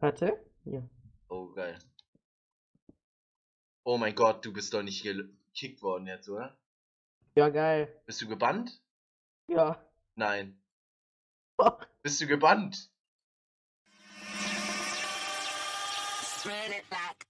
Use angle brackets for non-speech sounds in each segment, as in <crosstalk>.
Warte. Ja. Oh, geil. Oh mein Gott, du bist doch nicht gekickt worden jetzt, oder? Ja, geil. Bist du gebannt? Ja. Nein. Doch. Bist du gebannt? Run it back.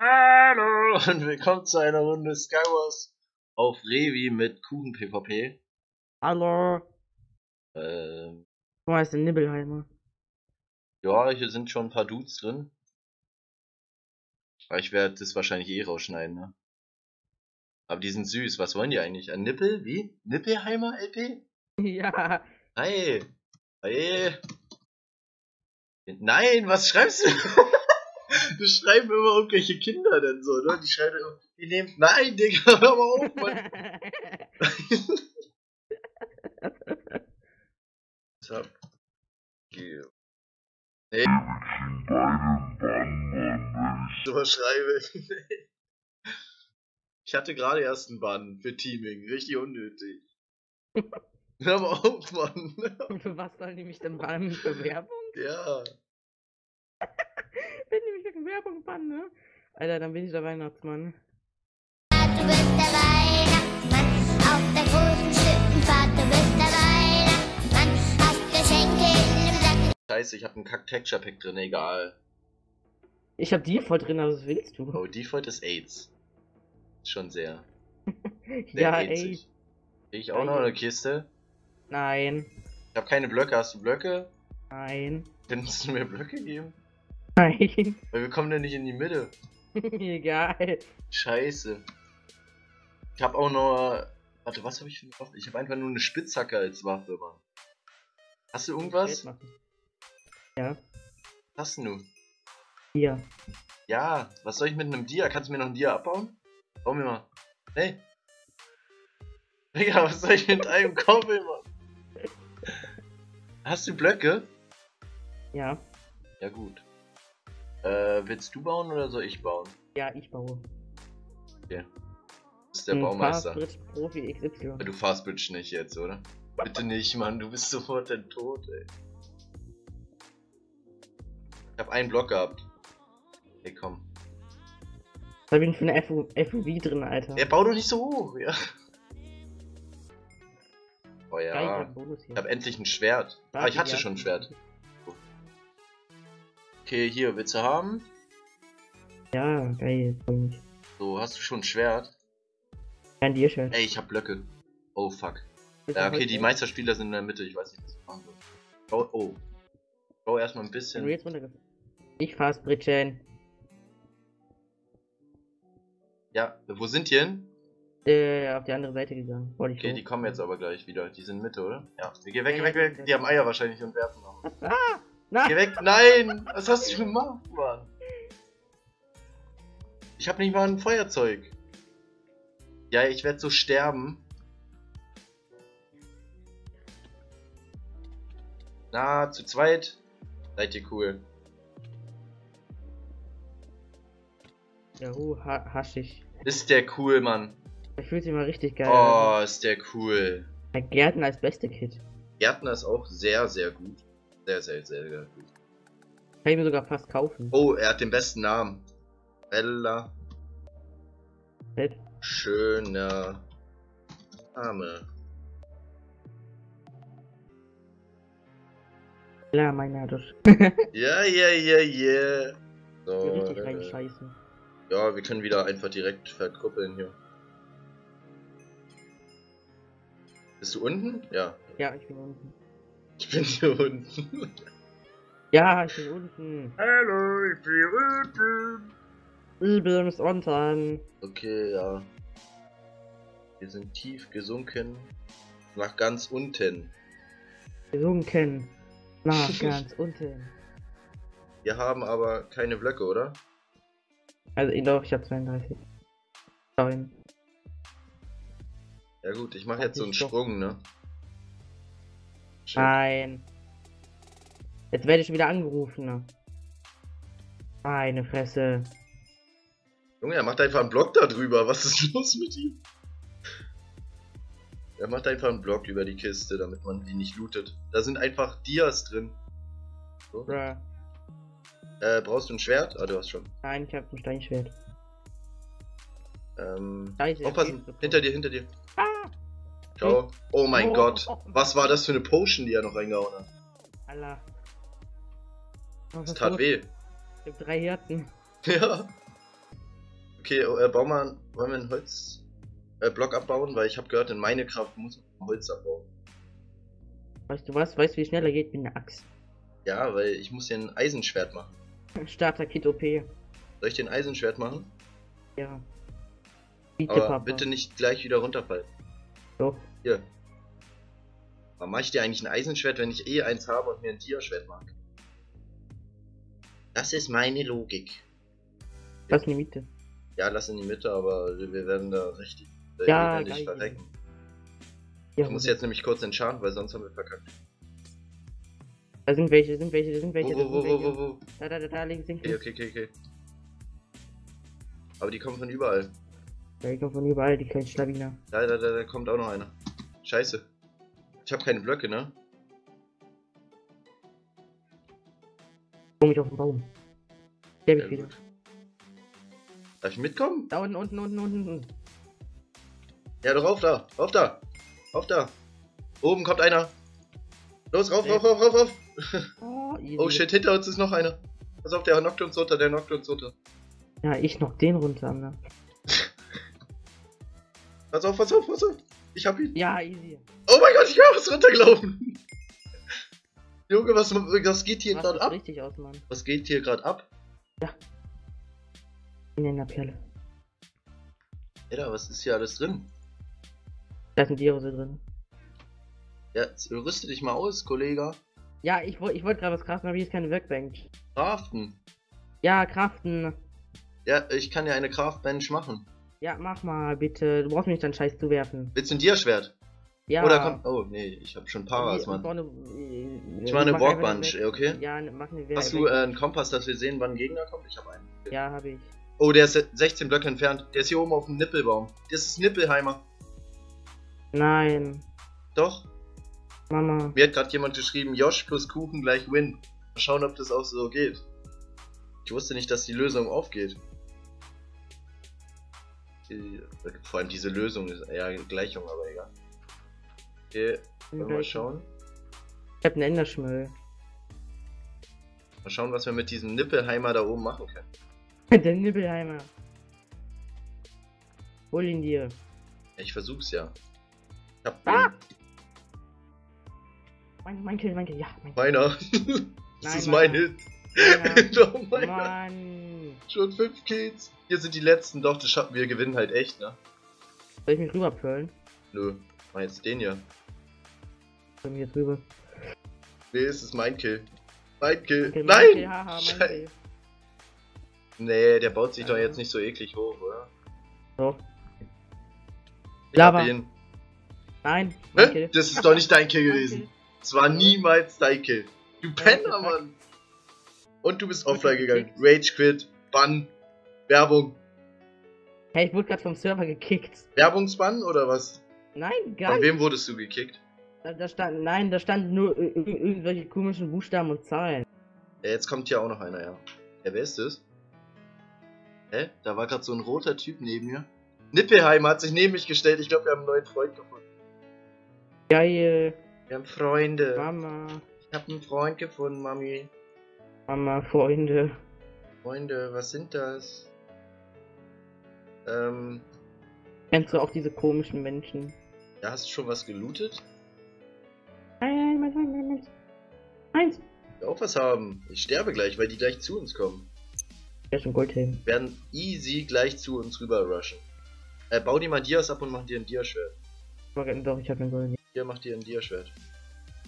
Hallo und willkommen zu einer Runde Skywars auf Revi mit Kuchen PvP. Hallo. Ähm, Wo heißt der Nibbelheimer? ja, hier sind schon ein paar Dudes drin. Aber ich werde das wahrscheinlich eh rausschneiden, ne? Aber die sind süß. Was wollen die eigentlich? Ein Nippel? Wie? Nippelheimer LP? <laughs> ja. Hi. Hi. Nein, was schreibst du? <laughs> Du schreiben immer irgendwelche Kinder denn so, ne? Die schreiben immer, die nehmen. Nein, Digga, <laughs> hör mal auf, Mann. <laughs> Sub. Geh. Nee. So schreibe. Ich hatte gerade erst einen Bann für Teaming. Richtig unnötig. Hör mal auf, Mann. Für was sollen die mich denn bannen? Für Werbung? Ja. Wegen Werbung bannen, ne? Alter, dann bin ich der Weihnachtsmann. Du bist der Weihnachtsmann auf der großen Schlittenfahrt. Du bist der Weihnachtsmann, hast Geschenke im Sack. Scheiße, ich hab einen Kack-Texture-Pack drin, egal. Ich hab die voll drin, also was willst du? Oh, Default ist AIDS. Schon sehr. <laughs> sehr ja. Krieg ich auch noch eine Kiste? Nein. Ich hab keine Blöcke. Hast du Blöcke? Nein. Könntest du mir Blöcke geben? Nein. Weil wir kommen ja nicht in die Mitte. <laughs> Egal. Scheiße. Ich hab auch noch. Warte, was habe ich für eine Waffe? Ich habe einfach nur eine Spitzhacke als Waffe, Mann. Hast du irgendwas? Ja. Was hast du? Hier. Ja, was soll ich mit einem Dia? Kannst du mir noch ein Dia abbauen? Bau mir mal. Hey. <laughs> Digga, was soll ich mit einem Koppel, Mann? Hast du Blöcke? Ja. Ja, gut. Äh, willst du bauen oder soll ich bauen? Ja, ich baue. Das ist der Ein Baumeister. Fastbridge Profi XY. Du Fastbridge nicht jetzt, oder? Bitte nicht, Mann, du bist sofort der Tod, ey. Ich hab einen Block gehabt. Hey, komm. Da bin ich für eine FU FUV drin, Alter. Ey, bau doch nicht so hoch, ja. Oh Geil, ja. hab hier. Ich hab endlich ein Schwert. Ah, ich hatte ja. schon ein Schwert. Okay, hier, willst du haben? Ja, geil. freu mich. So, hast du schon ein Schwert? Kein Dir-Shirt. Ey, ich hab Blöcke. Oh, fuck. Ja, okay, die Meisterspieler sind in der Mitte, ich weiß nicht, was ich machen soll. Bau, oh. Bau erstmal ein bisschen. runtergefallen. Ich Fastbridgen. Ja, wo sind die hin? Äh, auf die andere Seite gegangen. Wollte ich Okay, die kommen jetzt aber gleich wieder. Die sind Mitte, oder? Ja. Geh weg, Ja, weg, weg. Die haben Eier wahrscheinlich und werfen noch. Nein! Geh weg. Nein! Was hast du gemacht, Mann? Ich hab nicht mal ein Feuerzeug. Ja, ich werd so sterben. Na, zu zweit. Seid ihr cool. Ja, uh, ha haschig. Ist der cool, Mann. Das fühlt sich mal richtig geil Oh, ist der cool. Der Gärtner als beste Kid. Gärtner ist auch sehr, sehr gut. Sehr, sehr, sehr, sehr gut. Kann ich mir sogar fast kaufen. Oh, er hat den besten Namen. Bella. Fett. Schöner Name. Meiner das. <laughs> Ja, ja, ja, ja. So, richtig reinscheißen. ja, wir können wieder einfach direkt verkuppeln hier. Bist du unten? Ja. Ja, ich bin unten. Ich bin hier unten. <laughs> Ja, ich bin unten. Hallo, ich bin unten. Ich bin unten. Okay, ja. Wir sind tief gesunken. Nach ganz unten. Gesunken. Na, <laughs> ganz unten. Wir haben aber keine Blöcke, oder? Also, ich glaube, ich habe 32. Nein. Ja gut, ich mache jetzt so einen. Sprung, ne? Shit. Nein. Jetzt werde ich wieder angerufen. Ne? Meine Fresse. Junge, er macht einfach einen Block da drüber. Was ist <laughs> los mit ihm? Er macht einfach einen Block über die Kiste, damit man die nicht lootet. Da sind einfach Dias drin. So. Bruh. Äh, brauchst du ein Schwert? Ah, du hast schon. Nein, ich hab ein Steinschwert. Ähm, Scheiße, aufpassen. Hinter dir, hinter dir. Ciao. Oh mein Oh, Gott. Was war das für eine Potion, die er noch reingehauen hat? Allah. Oh, Das tat los? weh. Ich hab drei Herzen. <laughs> Ja. Okay, oh, äh, bau mal, wollen wir einen Holz, äh, Block abbauen? Weil ich habe gehört, in meine Kraft muss man Holz abbauen. Weißt du was? Weißt du, wie schneller geht mit einer Axt? Ja, weil ich muss hier ein Eisenschwert machen. <laughs> Starter-Kit OP. Soll ich den Eisenschwert machen? Ja. Bitte, Aber Papa. bitte nicht gleich wieder runterfallen. Doch. Hier. Warum mache ich dir eigentlich ein Eisenschwert, wenn ich eh eins habe und mir ein Tierschwert mag? Das ist meine Logik. Was in die Mitte? Ja, lass in die Mitte, aber wir werden da richtig Ja, geil. verrecken. Ja, Ich muss jetzt nämlich kurz entscharten, weil sonst haben wir verkackt. Da sind welche, da sind welche, da sind welche, Wo, wo, wo, wo, wo? Da, da, da, da, links, links. Okay, okay, okay, okay. Aber die kommen von überall. Ja, die kommen von überall, die kleinen Schlawiner. Da, da, da, da kommt auch noch einer. Scheiße. Ich habe keine Blöcke, ne? Komm ich auf den Baum. Der hab Ja, ich wieder. Darf ich mitkommen? Da unten, unten, unten, unten, unten. Ja, doch rauf da, rauf da, rauf da. Oben kommt einer. Los, rauf, Nee. rauf, rauf, rauf, rauf. <laughs> Oh. Oh shit, hinter uns ist noch einer. Pass auf, der knockt uns runter, der knockt uns runter. Ja, ich noch den runter, ne? <laughs> Pass auf, pass auf, pass auf. Ich hab ihn. Ja, easy. Oh mein Gott, ich bin fast runtergelaufen. Junge, was, was geht hier gerade das ab? richtig aus, Mann. Was geht hier gerade ab? In der Perle. Alter, was ist hier alles drin? Da sind die Rose drin. Ja, jetzt rüste dich mal aus, Kollege. Ja, ich wollte ich wollte gerade was kraften, aber hier ist keine Workbench. Craften. Ja, kraften. Ja, ich kann ja eine Craftbench machen. Ja, mach mal, bitte. Du brauchst mir nicht deinen Scheiß zu werfen. Willst du ein Tierschwert? Ja. Oder kommt. Oh, nee, ich hab schon Paras, Mann. Ich mach eine eine- okay? Ja, ne- mach eine Hast du äh, einen Kompass, dass wir sehen, wann ein Gegner kommt? Ich hab einen. Ja, habe ich. Oh, der ist 16 Blöcke entfernt. Der ist hier oben auf dem Nippelbaum. Das ist Nippelheimer. Nein. Doch. Mama. Mir hat gerade jemand geschrieben, Josh plus Kuchen gleich Win. Mal schauen, ob das auch so geht. Ich wusste nicht, dass die Lösung aufgeht. Die- Vor allem diese Lösung ist ja Gleichung, aber egal. Okay, wollen wir mal schauen. Ich hab einen Enderschmöll. Mal schauen, was wir mit diesem Nippelheimer da oben machen können. <laughs> Der Nibbelheimer. Hol ihn dir. Ich versuch's ja. Ich hab Ah! Mein, mein Kill, mein Kill. Ja, mein Kill. meiner. <laughs> das Nein, ist mein. Hit. Meiner. <laughs> oh mein Gott. Mann. Schon 5 Kills. Hier sind die letzten. Doch, das schaffen wir gewinnen halt echt, ne? Soll ich mich rüberpölen? Nö. Mach jetzt den hier. Bei mir jetzt rüber. Nee, es ist mein Kill. Mein Kill. Mein Nein! Kill, haha. Kill. Nee, der baut sich doch Ja. jetzt nicht so eklig hoch, oder? So. Ich hab Lava. ihn. Nein. Das ist doch nicht dein Kill gewesen. Es war niemals dein Kill. Du Penner. Mann. Und du bist offline gegangen. Rage Quit. Bann. Werbung. Hey, ich wurde gerade vom Server gekickt. Werbungsbann oder was? Nein, Von gar wem wurdest du gekickt? Da, da stand, nein, da stand nur ir- ir- irgendwelche komischen Buchstaben und Zahlen. Ja, jetzt kommt hier auch noch einer, ja. Ja, wer ist das? Hä? Da war gerade so ein roter Typ neben mir. Nippelheimer hat sich neben mich gestellt. Ich glaube, wir haben einen neuen Freund gefunden. Geil. Wir haben Freunde. Mama. Ich habe einen Freund gefunden, Mami. Mama, Freunde. Freunde, was sind das? Ähm, Kennst du auch diese komischen Menschen? ja, hast du schon was gelootet? Nein, nein, nein, nein, nein. Eins. Ich will auch was haben. Ich sterbe gleich, weil die gleich zu uns kommen. Ja, schon Goldhelm. Werden easy gleich zu uns rüber rushen. Äh, bau dir mal Dias ab und mach dir ein Dia-Schwert. Doch, ich hab einen Golden. Hier, mach dir ein Dia-Schwert.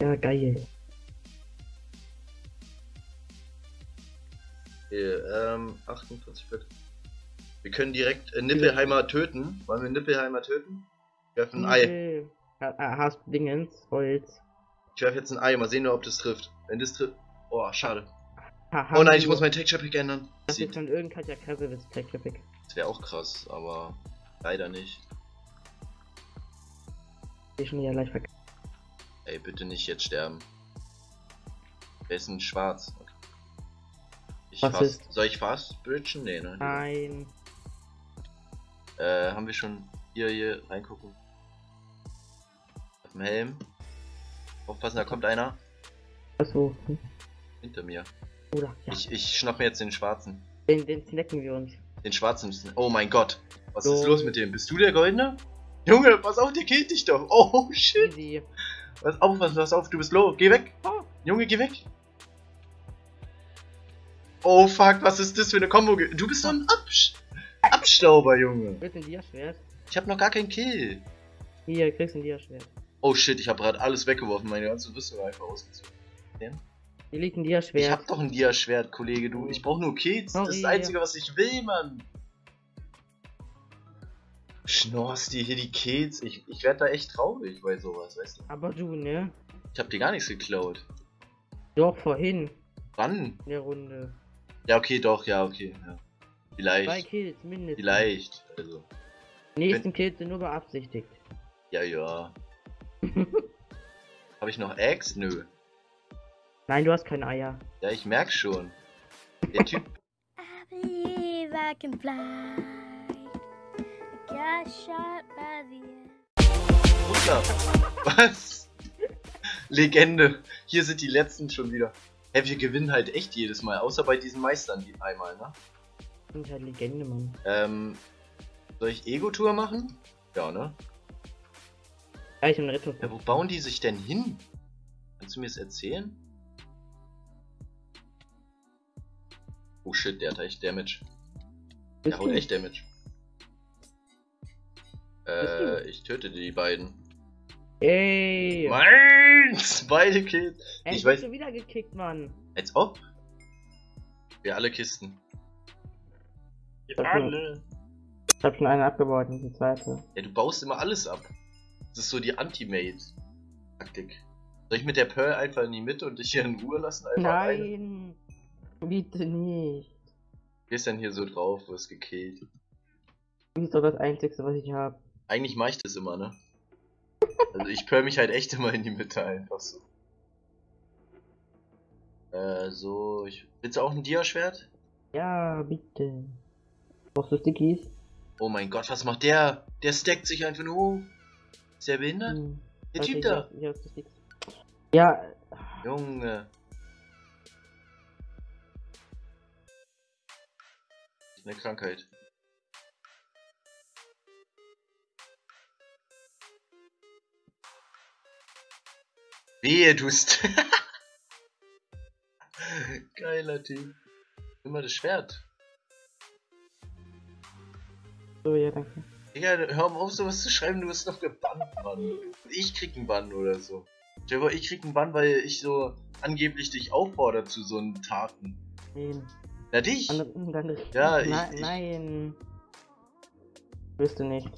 Ja, geil. Okay, ähm, 48 Bit. Wir können direkt äh, Nippelheimer töten. Wollen wir Nippelheimer töten? Ich werfe ein Ei. Hast du Dingens? Holz? Ich werfe jetzt ein Ei. Mal sehen, ob das trifft. Wenn das trifft. Oh, schade. Ha, Oh nein, ich wir- muss mein Texture Pick ändern. Das ist von irgendeiner Katja Krasowitz Texture Pick. Das wäre auch krass, aber leider nicht. Ich schon ja leicht verkackt. Ey, bitte nicht jetzt sterben. Wer ist denn schwarz? Okay. Was fast. ist? Soll ich fast bridgen? Nee, ne? Nein. Äh, haben wir schon hier, hier reingucken? Auf dem Helm. Aufpassen, da kommt einer. Achso. Hinter mir. Oder? Ja. Ich, ich schnapp mir jetzt den schwarzen. Den, den snacken wir uns. Den schwarzen. Oh mein Gott. Was So. ist los mit dem? Bist du der Goldene? Junge, pass auf, der killt dich doch. Oh shit. Easy. Pass auf, pass, pass auf, du bist low. Geh weg. Oh. Junge, geh weg. Oh fuck, was ist das für eine Kombo? Du bist so ein Absch Abstauber, Junge. Willst du ein Dia-Schwert? Ich hab noch gar keinen Kill. Hier, kriegst du ein Dia-Schwert. Oh shit, ich hab gerade alles weggeworfen, meine ganze Rüstung einfach ausgezogen. Hier liegt ein Ich Dia-Schwert. hab doch ein Dia-Schwert, Kollege, du. Ich brauch nur Kills. Das ist das Sorry. Einzige, was ich will, Mann. Schnorst dir hier die Kills? Ich, ich werd da echt traurig bei sowas, weißt du. Aber du, ne? Ich hab dir gar nichts geklaut. Doch, vorhin. Wann? In der Runde. Ja, okay, doch, ja, okay. Ja. Zwei Vielleicht. Kills mindestens. Vielleicht. Also. Die nächsten Kills sind nur beabsichtigt. Ja, ja. <laughs> Hab ich noch Eggs? Nö. Nein, du hast keine Eier. Ja, ich merk schon. Der Typ. I I can fly. I got shot by the. Russler. Was? Legende. Hier sind die letzten schon wieder. Hä, wir gewinnen halt echt jedes Mal, außer bei diesen Meistern die einmal, ne? Sind halt Legende, Mann. Ähm, soll ich Ego-Tour machen? Ja, ne? Ja, ich hab eine Rettung. Ja, wo bauen die sich denn hin? Kannst du mir das erzählen? Oh shit, der hat echt Damage. Der haut echt Damage. Äh, ich töte die beiden. Ey! <laughs> Meins! Beide Kills. Ey, ich ich weiß- schon wieder gekickt, Mann. Als ob. Wir alle Kisten. Wir Okay. alle. Ich hab schon eine abgebaut, und die zweite. Ja, du baust immer alles ab. Das ist so die Anti-Mate-Taktik. Soll ich mit der Pearl einfach in die Mitte und dich hier in Ruhe lassen? Einfach eine? Nein! Bitte nicht. Wer ist denn hier so drauf, wirst gekillt? Du bist doch das Einzige, was ich hab. Eigentlich mach ich das immer, ne? Also ich pearl mich halt echt immer in die Mitte einfach so. Äh, so, ich... Willst du auch ein Dia-Schwert? Ja, bitte. Brauchst du Stickies? Oh mein Gott, was macht der? Der stackt sich einfach nur hoch. Ist der behindert? Hm. Der Typ da. Ja, Junge. Eine Krankheit. Wehe, du st <laughs> Geiler Typ. Immer das Schwert. so, ja, danke. Digga, hör mal auf, sowas zu schreiben, du wirst noch gebannt, Mann. Ich krieg einen Bann oder so. Dir vor, ich krieg einen Bann, weil ich so angeblich dich auffordere zu so einen Taten. Nein. Na dich! Dann, dann, Ja, ich- nein, ich- nein. Wirst du nicht.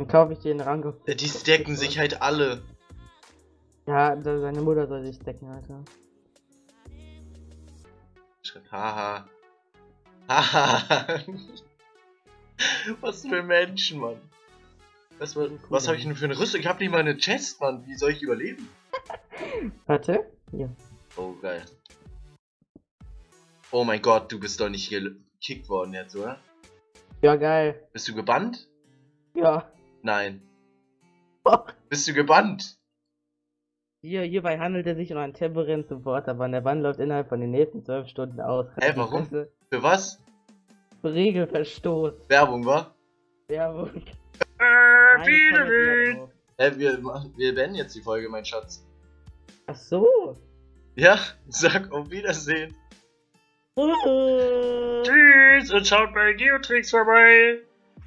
Dann kaufe ich dir einen Rang auf. Ja, die stacken sich halt alle. Ja, seine Mutter soll sich stacken, Alter. Haha. Haha. <laughs> was für Menschen, Mann. Was, was, was habe ich denn für eine Rüstung? Ich habe nicht mal eine Chest, Mann. Wie soll ich überleben? <laughs> Warte. Hier. Oh, geil. Oh mein Gott, du bist doch nicht gekickt worden jetzt, oder? Ja, geil. Bist du gebannt? Ja. Nein. Bist du gebannt? Hier, hierbei handelt es sich um einen temporären Support, aber der Bann läuft innerhalb von den nächsten 12 Stunden aus. Hä, warum? Fresse. Für was? Regelverstoß. Werbung, wa? Werbung. Äh. Hä, wir, machen- wir beenden jetzt die Folge, mein Schatz. Ach so. Ja, <laughs> sag auf Wiedersehen. Oh. Tschüss und schaut bei Geotrix vorbei.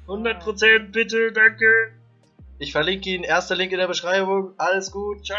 100% bitte, danke. Ich verlinke ihn, erster Link in der Beschreibung. Alles gut, ciao.